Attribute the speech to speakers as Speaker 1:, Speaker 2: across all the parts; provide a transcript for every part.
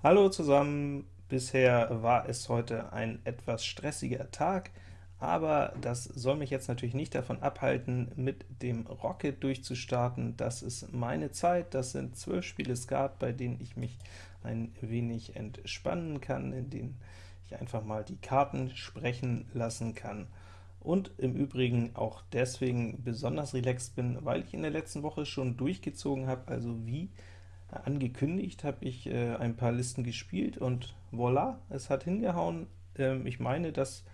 Speaker 1: Hallo zusammen! Bisher war es heute ein etwas stressiger Tag, aber das soll mich jetzt natürlich nicht davon abhalten, mit dem Rocket durchzustarten. Das ist meine Zeit, das sind zwölf Spiele Skat, bei denen ich mich ein wenig entspannen kann, in denen ich einfach mal die Karten sprechen lassen kann und im Übrigen auch deswegen besonders relaxed bin, weil ich in der letzten Woche schon durchgezogen habe, also wie angekündigt, habe ich äh, ein paar Listen gespielt und voilà, es hat hingehauen. Ähm, ich meine, das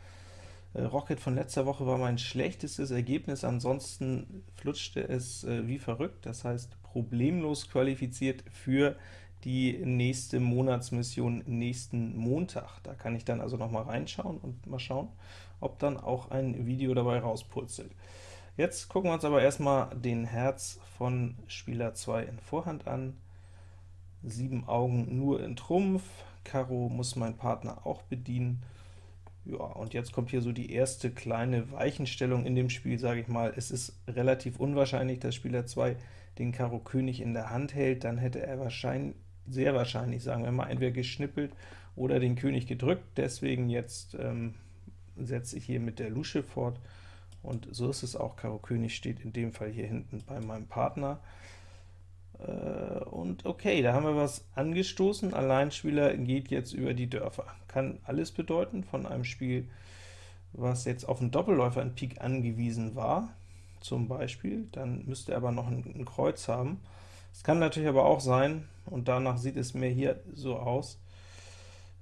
Speaker 1: äh, Rocket von letzter Woche war mein schlechtestes Ergebnis, ansonsten flutschte es äh, wie verrückt, das heißt problemlos qualifiziert für die nächste Monatsmission nächsten Montag. Da kann ich dann also noch mal reinschauen und mal schauen, ob dann auch ein Video dabei rauspurzelt. Jetzt gucken wir uns aber erstmal den Herz von Spieler 2 in Vorhand an. 7 Augen nur in Trumpf, Karo muss mein Partner auch bedienen. Ja, und jetzt kommt hier so die erste kleine Weichenstellung in dem Spiel, sage ich mal. Es ist relativ unwahrscheinlich, dass Spieler 2 den Karo König in der Hand hält, dann hätte er wahrscheinlich, sehr wahrscheinlich, sagen wir mal, entweder geschnippelt oder den König gedrückt, deswegen jetzt ähm, setze ich hier mit der Lusche fort, und so ist es auch, Karo König steht in dem Fall hier hinten bei meinem Partner. Äh, und okay, da haben wir was angestoßen, Alleinspieler geht jetzt über die Dörfer. Kann alles bedeuten von einem Spiel, was jetzt auf einen Doppelläufer in Pik angewiesen war, zum Beispiel, dann müsste er aber noch ein, ein Kreuz haben. Es kann natürlich aber auch sein, und danach sieht es mir hier so aus,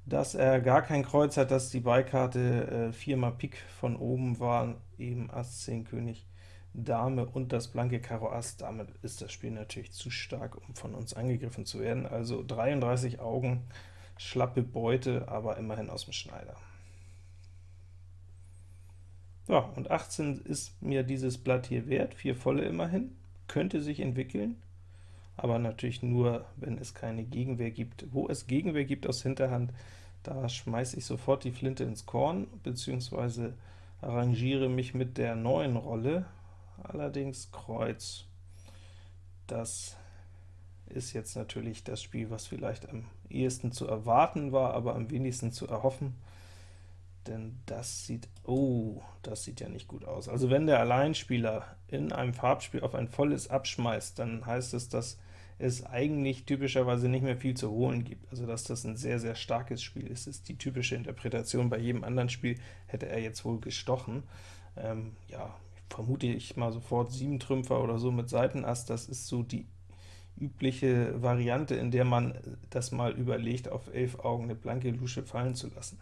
Speaker 1: dass er gar kein Kreuz hat, dass die Beikarte äh, viermal Pik von oben war, eben Ass, 10, König, Dame und das blanke Karo Ass, damit ist das Spiel natürlich zu stark, um von uns angegriffen zu werden. Also 33 Augen, schlappe Beute, aber immerhin aus dem Schneider. Ja, und 18 ist mir dieses Blatt hier wert, vier volle immerhin, könnte sich entwickeln, aber natürlich nur, wenn es keine Gegenwehr gibt. Wo es Gegenwehr gibt aus Hinterhand, da schmeiße ich sofort die Flinte ins Korn, beziehungsweise arrangiere mich mit der neuen Rolle, allerdings Kreuz. Das ist jetzt natürlich das Spiel, was vielleicht am ehesten zu erwarten war, aber am wenigsten zu erhoffen, denn das sieht, oh, das sieht ja nicht gut aus. Also wenn der Alleinspieler in einem Farbspiel auf ein volles abschmeißt, dann heißt es, dass es eigentlich typischerweise nicht mehr viel zu holen gibt, also dass das ein sehr, sehr starkes Spiel ist, ist die typische Interpretation. Bei jedem anderen Spiel hätte er jetzt wohl gestochen. Ähm, ja, vermute ich mal sofort 7 Trümpfer oder so mit Seitenass, das ist so die übliche Variante, in der man das mal überlegt, auf 11 Augen eine blanke Lusche fallen zu lassen.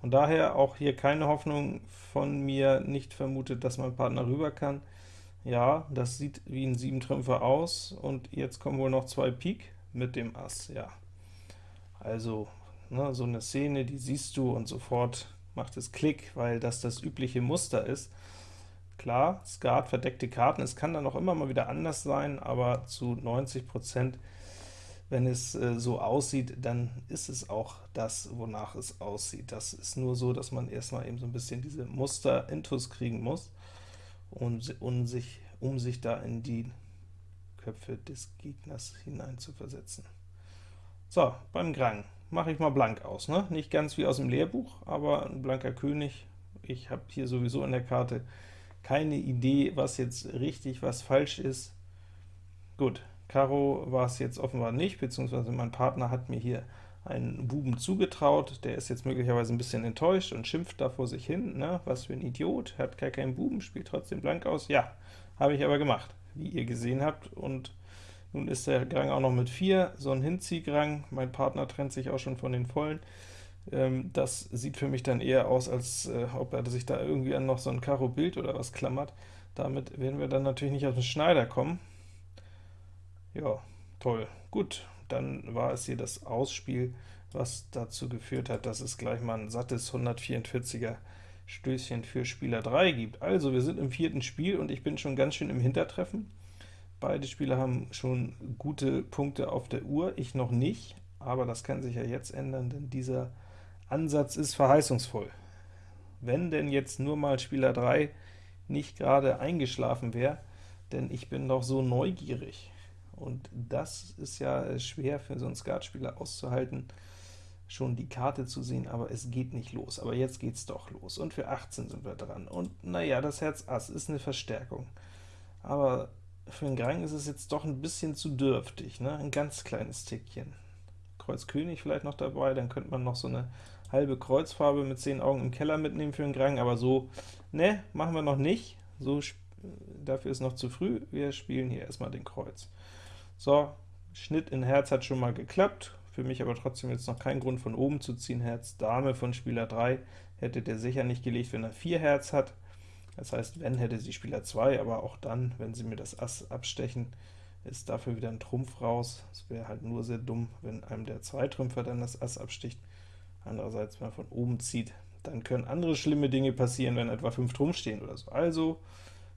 Speaker 1: Von daher auch hier keine Hoffnung von mir, nicht vermutet, dass mein Partner rüber kann. Ja, das sieht wie ein 7 Trümpfer aus, und jetzt kommen wohl noch zwei Pik mit dem Ass, ja. Also, ne, so eine Szene, die siehst du und sofort macht es Klick, weil das das übliche Muster ist. Klar, Skat, verdeckte Karten, es kann dann auch immer mal wieder anders sein, aber zu 90%, wenn es äh, so aussieht, dann ist es auch das, wonach es aussieht. Das ist nur so, dass man erstmal eben so ein bisschen diese Muster-Intus kriegen muss, und, um, sich, um sich da in die Köpfe des Gegners hinein zu versetzen. So, beim Grang mache ich mal blank aus. Ne? Nicht ganz wie aus dem Lehrbuch, aber ein blanker König. Ich habe hier sowieso in der Karte keine Idee, was jetzt richtig, was falsch ist. Gut, Karo war es jetzt offenbar nicht, beziehungsweise mein Partner hat mir hier einen Buben zugetraut, der ist jetzt möglicherweise ein bisschen enttäuscht und schimpft da vor sich hin, ne? was für ein Idiot, hat gar keinen Buben, spielt trotzdem blank aus. Ja, habe ich aber gemacht, wie ihr gesehen habt, und nun ist der Grang auch noch mit 4, so ein Hinziehgrang, mein Partner trennt sich auch schon von den Vollen. Ähm, das sieht für mich dann eher aus, als äh, ob er sich da irgendwie an noch so ein Karo-Bild oder was klammert. Damit werden wir dann natürlich nicht auf den Schneider kommen. Ja, toll. Gut, dann war es hier das Ausspiel, was dazu geführt hat, dass es gleich mal ein sattes 144er Stößchen für Spieler 3 gibt. Also, wir sind im vierten Spiel, und ich bin schon ganz schön im Hintertreffen. Beide Spieler haben schon gute Punkte auf der Uhr, ich noch nicht, aber das kann sich ja jetzt ändern, denn dieser Ansatz ist verheißungsvoll. Wenn denn jetzt nur mal Spieler 3 nicht gerade eingeschlafen wäre, denn ich bin doch so neugierig. und das ist ja schwer für so einen Skatspieler auszuhalten, schon die Karte zu sehen, aber es geht nicht los. Aber jetzt geht's doch los, und für 18 sind wir dran. Und naja, das Herz Ass ist eine Verstärkung, aber für den Grang ist es jetzt doch ein bisschen zu dürftig, ne? ein ganz kleines Tickchen. Kreuz König vielleicht noch dabei, dann könnte man noch so eine halbe Kreuzfarbe mit 10 Augen im Keller mitnehmen für den Grang, aber so, ne, machen wir noch nicht. So, dafür ist noch zu früh, wir spielen hier erstmal den Kreuz. So, Schnitt in Herz hat schon mal geklappt, für mich aber trotzdem jetzt noch kein Grund von oben zu ziehen. Herz Dame von Spieler 3 hätte der sicher nicht gelegt, wenn er 4 Herz hat. Das heißt, wenn, hätte sie Spieler 2, aber auch dann, wenn sie mir das Ass abstechen, ist dafür wieder ein Trumpf raus. Es wäre halt nur sehr dumm, wenn einem der Zweitrümpfer dann das Ass absticht. Andererseits, wenn man von oben zieht, dann können andere schlimme Dinge passieren, wenn etwa 5 Trumpf stehen oder so. Also,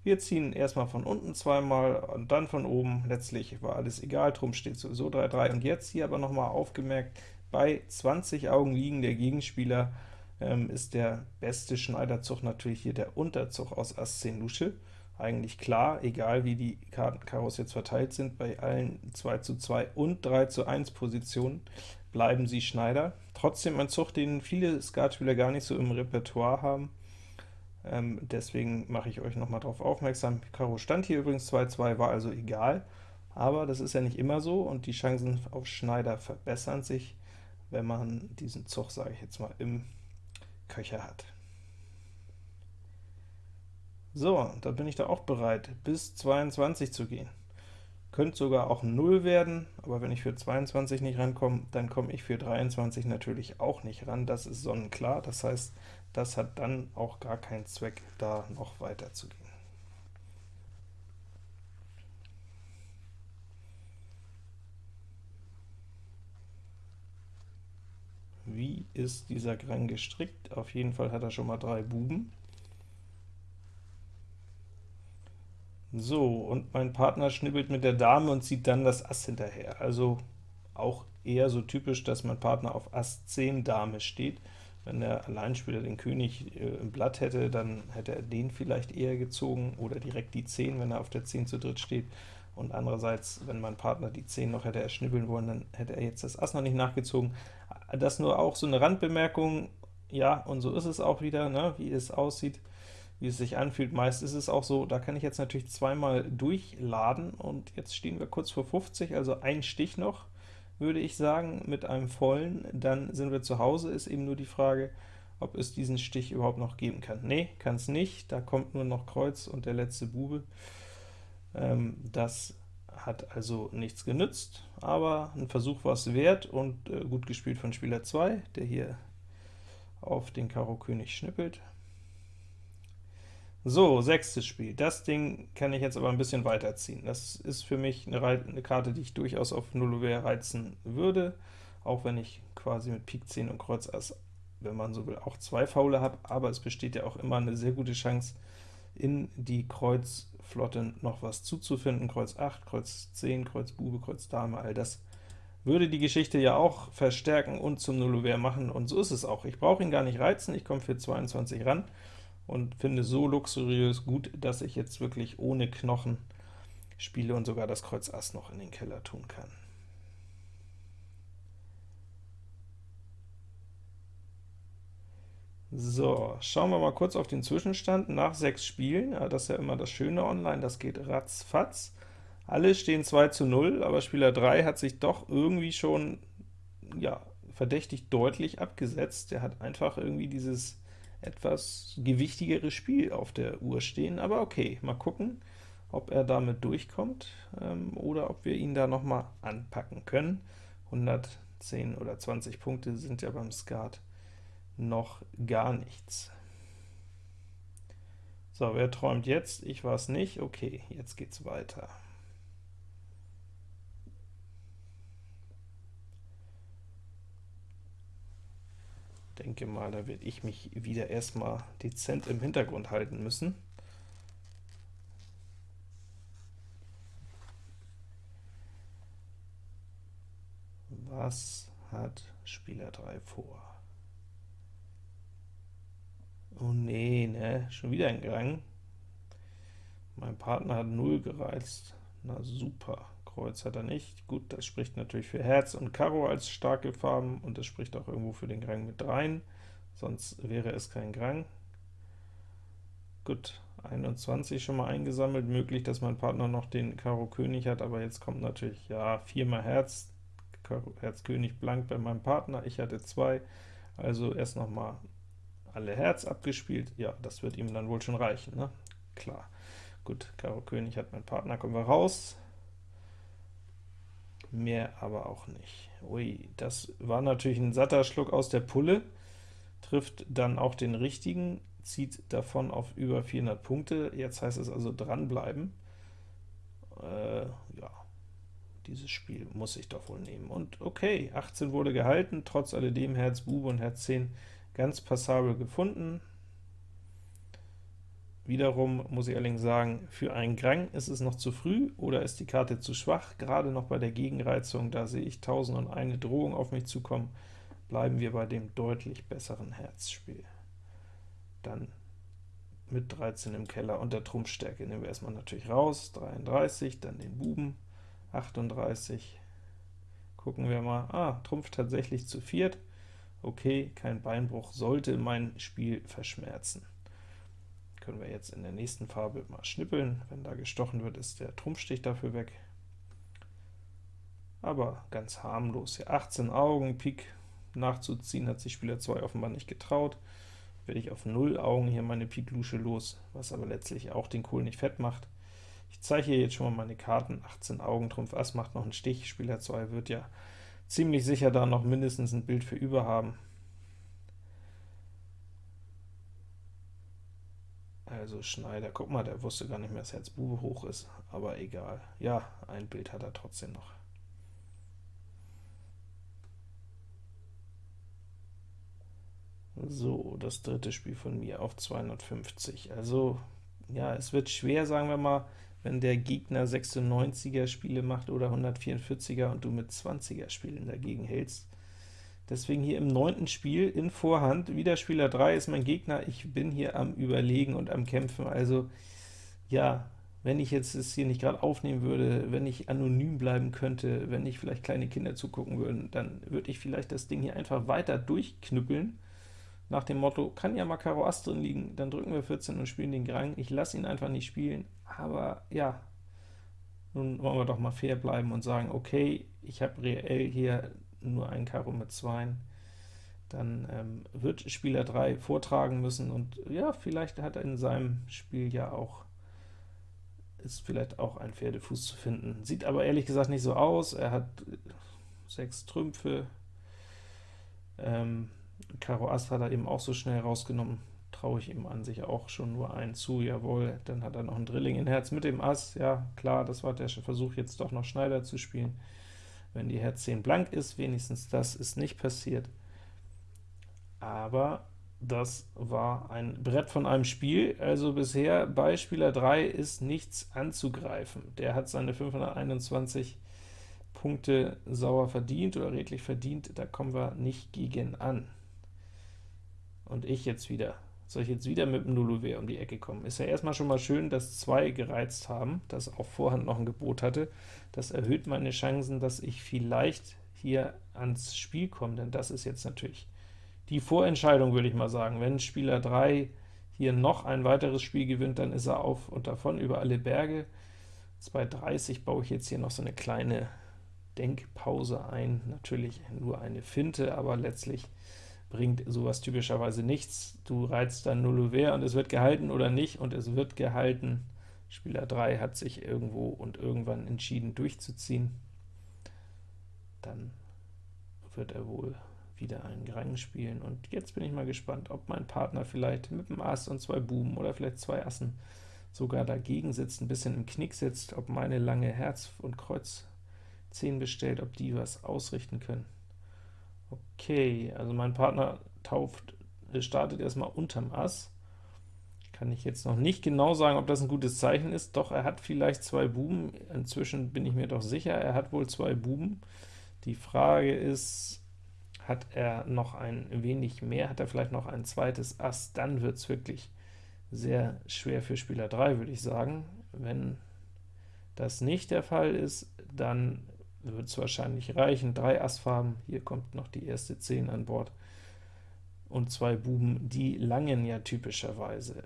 Speaker 1: wir ziehen erstmal von unten zweimal und dann von oben. Letztlich war alles egal, Trumpf steht sowieso 3-3. Und jetzt hier aber nochmal aufgemerkt, bei 20 Augen liegen der Gegenspieler ähm, ist der beste Schneiderzug natürlich hier der Unterzug aus Ass 10 Lusche. Eigentlich klar, egal wie die Karten Karos jetzt verteilt sind, bei allen 2 zu 2 und 3 zu 1 Positionen bleiben sie Schneider. Trotzdem ein Zug, den viele Skatspieler gar nicht so im Repertoire haben. Ähm, deswegen mache ich euch noch mal darauf aufmerksam. Karo stand hier übrigens 2-2, war also egal, aber das ist ja nicht immer so, und die Chancen auf Schneider verbessern sich, wenn man diesen Zug, sage ich jetzt mal, im Köcher hat. So, da bin ich da auch bereit, bis 22 zu gehen. Könnte sogar auch 0 werden, aber wenn ich für 22 nicht rankomme, dann komme ich für 23 natürlich auch nicht ran, das ist sonnenklar. Das heißt, das hat dann auch gar keinen Zweck, da noch weiter zu gehen. Wie ist dieser Grang gestrickt? Auf jeden Fall hat er schon mal drei Buben. So, und mein Partner schnibbelt mit der Dame und zieht dann das Ass hinterher. Also auch eher so typisch, dass mein Partner auf Ass 10 Dame steht. Wenn der Alleinspieler den König äh, im Blatt hätte, dann hätte er den vielleicht eher gezogen, oder direkt die 10, wenn er auf der 10 zu dritt steht. Und andererseits, wenn mein Partner die 10 noch hätte erschnibbeln wollen, dann hätte er jetzt das Ass noch nicht nachgezogen. Das nur auch so eine Randbemerkung, ja, und so ist es auch wieder, ne, wie es aussieht, wie es sich anfühlt. Meist ist es auch so, da kann ich jetzt natürlich zweimal durchladen, und jetzt stehen wir kurz vor 50, also ein Stich noch, würde ich sagen, mit einem vollen, dann sind wir zu Hause, ist eben nur die Frage, ob es diesen Stich überhaupt noch geben kann. Nee, kann es nicht, da kommt nur noch Kreuz und der letzte Bube. Ähm, das hat also nichts genützt, aber ein Versuch war es wert und äh, gut gespielt von Spieler 2, der hier auf den Karo König schnippelt. So, sechstes Spiel. Das Ding kann ich jetzt aber ein bisschen weiterziehen. Das ist für mich eine, eine Karte, die ich durchaus auf 0 reizen würde, auch wenn ich quasi mit Pik 10 und Kreuz Ass, wenn man so will, auch zwei Faule habe, aber es besteht ja auch immer eine sehr gute Chance, in die Kreuzflotte noch was zuzufinden. Kreuz 8, Kreuz 10, Kreuz Bube, Kreuz Dame, all das würde die Geschichte ja auch verstärken und zum Nullouvert machen, und so ist es auch. Ich brauche ihn gar nicht reizen, ich komme für 22 ran, und finde so luxuriös gut, dass ich jetzt wirklich ohne Knochen spiele und sogar das Kreuz Ass noch in den Keller tun kann. So, schauen wir mal kurz auf den Zwischenstand nach sechs Spielen. Ja, das ist ja immer das Schöne online, das geht ratzfatz. Alle stehen 2 zu 0, aber Spieler 3 hat sich doch irgendwie schon ja, verdächtig deutlich abgesetzt. Der hat einfach irgendwie dieses etwas gewichtigeres Spiel auf der Uhr stehen, aber okay, mal gucken, ob er damit durchkommt, ähm, oder ob wir ihn da noch mal anpacken können. 110 oder 20 Punkte sind ja beim Skat noch gar nichts. So, wer träumt jetzt? Ich war es nicht. Okay, jetzt geht's weiter. Denke mal, da werde ich mich wieder erstmal dezent im Hintergrund halten müssen. Was hat Spieler 3 vor? Oh nee, ne, schon wieder ein Gang. Mein Partner hat 0 gereizt. Na super, Kreuz hat er nicht. Gut, das spricht natürlich für Herz und Karo als starke Farben, und das spricht auch irgendwo für den Grang mit dreien, sonst wäre es kein Grang. Gut, 21 schon mal eingesammelt, möglich, dass mein Partner noch den Karo König hat, aber jetzt kommt natürlich, ja, viermal Herz, Karo, Herz König blank bei meinem Partner, ich hatte zwei, also erst noch mal alle Herz abgespielt, ja, das wird ihm dann wohl schon reichen, ne? Klar. Gut, Karo König hat mein Partner, kommen wir raus. Mehr aber auch nicht. Ui, das war natürlich ein satter Schluck aus der Pulle, trifft dann auch den richtigen, zieht davon auf über 400 Punkte. Jetzt heißt es also dranbleiben. Äh, ja, dieses Spiel muss ich doch wohl nehmen. Und okay, 18 wurde gehalten, trotz alledem Herz Bube und Herz 10 ganz passabel gefunden. Wiederum muss ich allerdings sagen, für einen Grang ist es noch zu früh oder ist die Karte zu schwach, gerade noch bei der Gegenreizung, da sehe ich 1001 Drohung auf mich zukommen, bleiben wir bei dem deutlich besseren Herzspiel. Dann mit 13 im Keller und der Trumpfstärke nehmen wir erstmal natürlich raus, 33, dann den Buben, 38, gucken wir mal, ah, Trumpf tatsächlich zu viert, okay, kein Beinbruch sollte mein Spiel verschmerzen. Können wir jetzt in der nächsten Farbe mal schnippeln, wenn da gestochen wird, ist der Trumpfstich dafür weg. Aber ganz harmlos, hier 18 Augen, Pik nachzuziehen, hat sich Spieler 2 offenbar nicht getraut, werde ich auf 0 Augen hier meine Pik-Lusche los, was aber letztlich auch den Kohl nicht fett macht. Ich zeige hier jetzt schon mal meine Karten, 18 Augen, Trumpf Ass macht noch einen Stich, Spieler 2 wird ja ziemlich sicher da noch mindestens ein Bild für über haben. Also Schneider, guck mal, der wusste gar nicht mehr, dass Herz Bube hoch ist, aber egal. Ja, ein Bild hat er trotzdem noch. So, das dritte Spiel von mir auf 250. Also, ja, es wird schwer, sagen wir mal, wenn der Gegner 96er Spiele macht oder 144er und du mit 20er Spielen dagegen hältst. Deswegen hier im neunten Spiel in Vorhand, wieder Spieler 3 ist mein Gegner, ich bin hier am Überlegen und am Kämpfen, also ja, wenn ich jetzt es hier nicht gerade aufnehmen würde, wenn ich anonym bleiben könnte, wenn nicht vielleicht kleine Kinder zugucken würden, dann würde ich vielleicht das Ding hier einfach weiter durchknüppeln, nach dem Motto, kann ja mal Karo Ass drin liegen, dann drücken wir 14 und spielen den Grang, ich lasse ihn einfach nicht spielen, aber ja, nun wollen wir doch mal fair bleiben und sagen, okay, ich habe reell hier nur ein Karo mit 2, dann ähm, wird Spieler 3 vortragen müssen, und ja, vielleicht hat er in seinem Spiel ja auch ist vielleicht auch ein Pferdefuß zu finden. Sieht aber ehrlich gesagt nicht so aus, er hat sechs Trümpfe, ähm, Karo Ass hat er eben auch so schnell rausgenommen, traue ich ihm an sich auch schon nur einen zu, jawohl, dann hat er noch ein Drilling in Herz mit dem Ass, ja klar, das war der Versuch jetzt doch noch Schneider zu spielen, wenn die Herz 10 blank ist, wenigstens das ist nicht passiert, aber das war ein Brett von einem Spiel, also bisher bei Spieler 3 ist nichts anzugreifen. Der hat seine 521 Punkte sauer verdient oder redlich verdient, da kommen wir nicht gegen an. Und ich jetzt wieder. Soll ich jetzt wieder mit dem Nulluver um die Ecke kommen? Ist ja erstmal schon mal schön, dass zwei gereizt haben, das auch Vorhand noch ein Gebot hatte. Das erhöht meine Chancen, dass ich vielleicht hier ans Spiel komme, denn das ist jetzt natürlich die Vorentscheidung, würde ich mal sagen. Wenn Spieler 3 hier noch ein weiteres Spiel gewinnt, dann ist er auf und davon über alle Berge. 2.30 baue ich jetzt hier noch so eine kleine Denkpause ein, natürlich nur eine Finte, aber letztlich bringt sowas typischerweise nichts. Du reizt dann Null Ouvert und es wird gehalten oder nicht, und es wird gehalten. Spieler 3 hat sich irgendwo und irgendwann entschieden durchzuziehen. Dann wird er wohl wieder einen Grang spielen, und jetzt bin ich mal gespannt, ob mein Partner vielleicht mit dem Ass und zwei Buben oder vielleicht zwei Assen sogar dagegen sitzt, ein bisschen im Knick sitzt, ob meine lange Herz- und Kreuz 10 bestellt, ob die was ausrichten können. Okay, also mein Partner tauft, äh, startet erstmal unterm Ass. Kann ich jetzt noch nicht genau sagen, ob das ein gutes Zeichen ist, doch er hat vielleicht zwei Buben, inzwischen bin ich mir doch sicher, er hat wohl zwei Buben. Die Frage ist, hat er noch ein wenig mehr, hat er vielleicht noch ein zweites Ass, dann wird es wirklich sehr schwer für Spieler 3, würde ich sagen. Wenn das nicht der Fall ist, dann wird es wahrscheinlich reichen. Drei Assfarben, hier kommt noch die erste 10 an Bord, und zwei Buben, die langen ja typischerweise.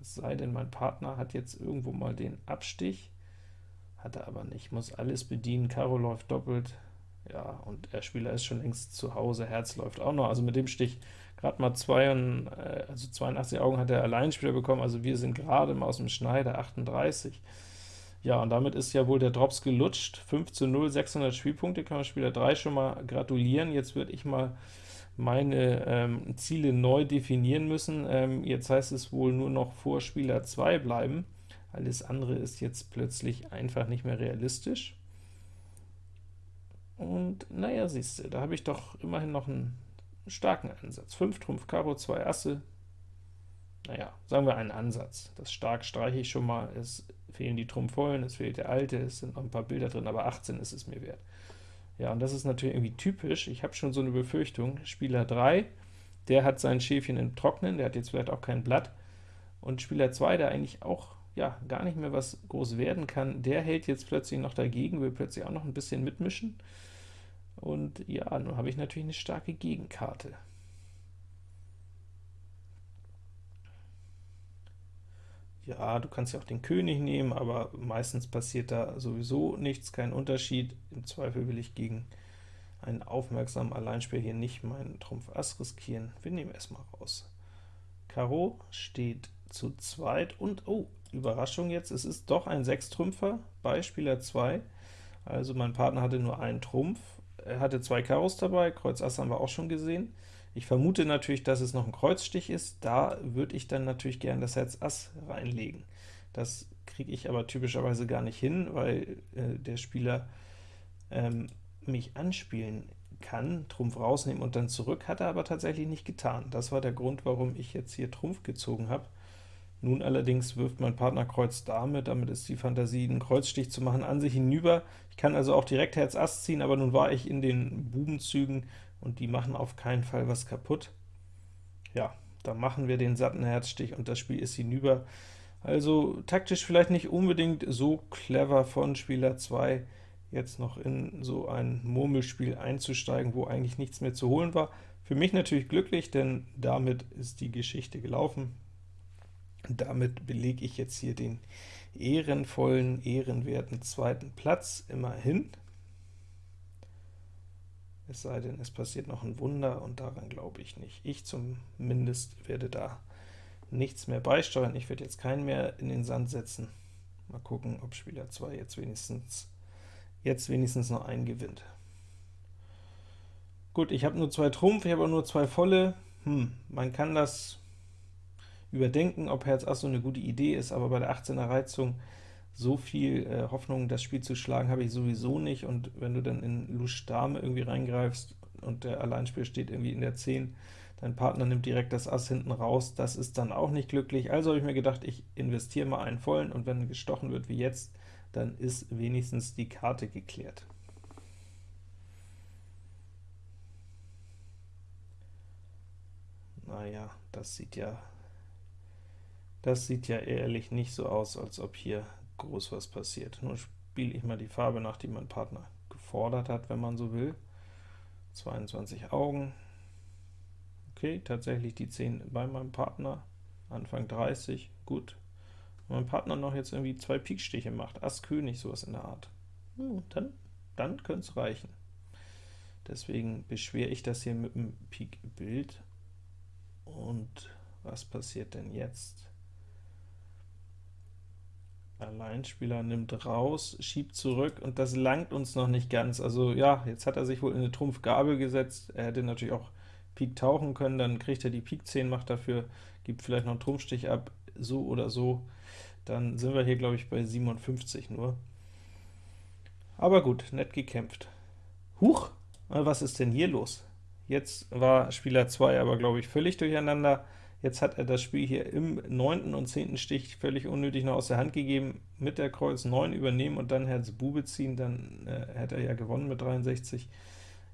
Speaker 1: Es sei denn, mein Partner hat jetzt irgendwo mal den Abstich, hat er aber nicht, muss alles bedienen, Karo läuft doppelt, ja, und der Spieler ist schon längst zu Hause, Herz läuft auch noch, also mit dem Stich gerade mal zwei, äh, also 82 Augen hat der Alleinspieler bekommen, also wir sind gerade mal aus dem Schneider, 38. Ja, und damit ist ja wohl der Drops gelutscht, 5 zu 0, 600 Spielpunkte, kann man Spieler 3 schon mal gratulieren. Jetzt würde ich mal meine ähm, Ziele neu definieren müssen. Ähm, jetzt heißt es wohl nur noch vor Spieler 2 bleiben. Alles andere ist jetzt plötzlich einfach nicht mehr realistisch. Und naja, siehst du, da habe ich doch immerhin noch einen starken Ansatz. 5 Trumpf, Karo, 2 Asse, naja, sagen wir einen Ansatz. Das stark streiche ich schon mal, es fehlen die Trumpfvollen, es fehlt der alte, es sind noch ein paar Bilder drin, aber 18 ist es mir wert. Ja, und das ist natürlich irgendwie typisch, ich habe schon so eine Befürchtung, Spieler 3, der hat sein Schäfchen im Trocknen, der hat jetzt vielleicht auch kein Blatt, und Spieler 2, der eigentlich auch ja, gar nicht mehr was groß werden kann, der hält jetzt plötzlich noch dagegen, will plötzlich auch noch ein bisschen mitmischen, und ja, nun habe ich natürlich eine starke Gegenkarte. Ja, du kannst ja auch den König nehmen, aber meistens passiert da sowieso nichts, kein Unterschied. Im Zweifel will ich gegen einen aufmerksamen Alleinspieler hier nicht meinen Trumpf Ass riskieren. Wir nehmen erstmal raus. Karo steht zu zweit und, oh, Überraschung jetzt, es ist doch ein Sechstrümpfer bei Spieler 2. Also mein Partner hatte nur einen Trumpf, er hatte zwei Karos dabei, Kreuz Ass haben wir auch schon gesehen. Ich vermute natürlich, dass es noch ein Kreuzstich ist, da würde ich dann natürlich gern das Herz Ass reinlegen. Das kriege ich aber typischerweise gar nicht hin, weil äh, der Spieler ähm, mich anspielen kann, Trumpf rausnehmen und dann zurück, hat er aber tatsächlich nicht getan. Das war der Grund, warum ich jetzt hier Trumpf gezogen habe. Nun allerdings wirft mein Partner Kreuz Dame, damit ist die Fantasie, einen Kreuzstich zu machen, an sich hinüber. Ich kann also auch direkt Herz Ass ziehen, aber nun war ich in den Bubenzügen, und die machen auf keinen Fall was kaputt. Ja, da machen wir den satten Herzstich und das Spiel ist hinüber. Also taktisch vielleicht nicht unbedingt so clever von Spieler 2, jetzt noch in so ein Murmelspiel einzusteigen, wo eigentlich nichts mehr zu holen war. Für mich natürlich glücklich, denn damit ist die Geschichte gelaufen. Damit belege ich jetzt hier den ehrenvollen, ehrenwerten zweiten Platz immerhin es sei denn, es passiert noch ein Wunder, und daran glaube ich nicht. Ich zumindest werde da nichts mehr beisteuern. Ich werde jetzt keinen mehr in den Sand setzen. Mal gucken, ob Spieler 2 jetzt wenigstens, jetzt wenigstens noch einen gewinnt. Gut, ich habe nur zwei Trumpf, ich habe auch nur zwei volle. Hm, man kann das überdenken, ob Herz Ass so eine gute Idee ist, aber bei der 18er Reizung so viel äh, Hoffnung, das Spiel zu schlagen, habe ich sowieso nicht, und wenn du dann in Lusch Dame irgendwie reingreifst und der Alleinspiel steht irgendwie in der 10, dein Partner nimmt direkt das Ass hinten raus, das ist dann auch nicht glücklich. Also habe ich mir gedacht, ich investiere mal einen vollen, und wenn gestochen wird wie jetzt, dann ist wenigstens die Karte geklärt. Naja, das sieht ja das sieht ja ehrlich nicht so aus, als ob hier groß was passiert. Nun spiele ich mal die Farbe nach, die mein Partner gefordert hat, wenn man so will. 22 Augen. Okay, tatsächlich die 10 bei meinem Partner. Anfang 30, gut. Wenn mein Partner noch jetzt irgendwie zwei Pikstiche macht, Ass König, sowas in der Art, hm, dann, dann könnte es reichen. Deswegen beschwere ich das hier mit dem Pik-Bild. Und was passiert denn jetzt? Alleinspieler nimmt raus, schiebt zurück, und das langt uns noch nicht ganz. Also ja, jetzt hat er sich wohl in eine Trumpfgabel gesetzt. Er hätte natürlich auch Pik tauchen können, dann kriegt er die Pik 10, macht dafür, gibt vielleicht noch einen Trumpfstich ab, so oder so. Dann sind wir hier, glaube ich, bei 57 nur. Aber gut, nett gekämpft. Huch, was ist denn hier los? Jetzt war Spieler 2 aber, glaube ich, völlig durcheinander. Jetzt hat er das Spiel hier im 9. und 10. Stich völlig unnötig noch aus der Hand gegeben, mit der Kreuz 9 übernehmen und dann Herz Bube ziehen, dann äh, hätte er ja gewonnen mit 63.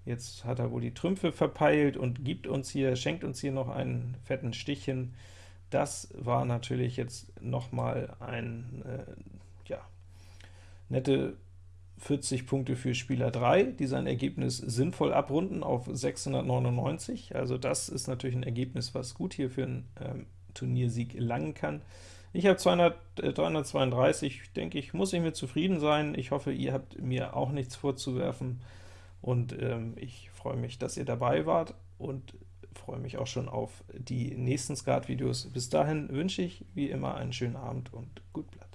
Speaker 1: Jetzt hat er wohl die Trümpfe verpeilt und gibt uns hier, schenkt uns hier noch einen fetten Stich hin. Das war natürlich jetzt noch mal ein, äh, ja, nette 40 Punkte für Spieler 3, die sein Ergebnis sinnvoll abrunden auf 699. Also das ist natürlich ein Ergebnis, was gut hier für einen ähm, Turniersieg langen kann. Ich habe 200, äh, 332, denke ich, muss ich mir zufrieden sein. Ich hoffe, ihr habt mir auch nichts vorzuwerfen, und ähm, ich freue mich, dass ihr dabei wart, und freue mich auch schon auf die nächsten Skat-Videos. Bis dahin wünsche ich wie immer einen schönen Abend und gut bleiben.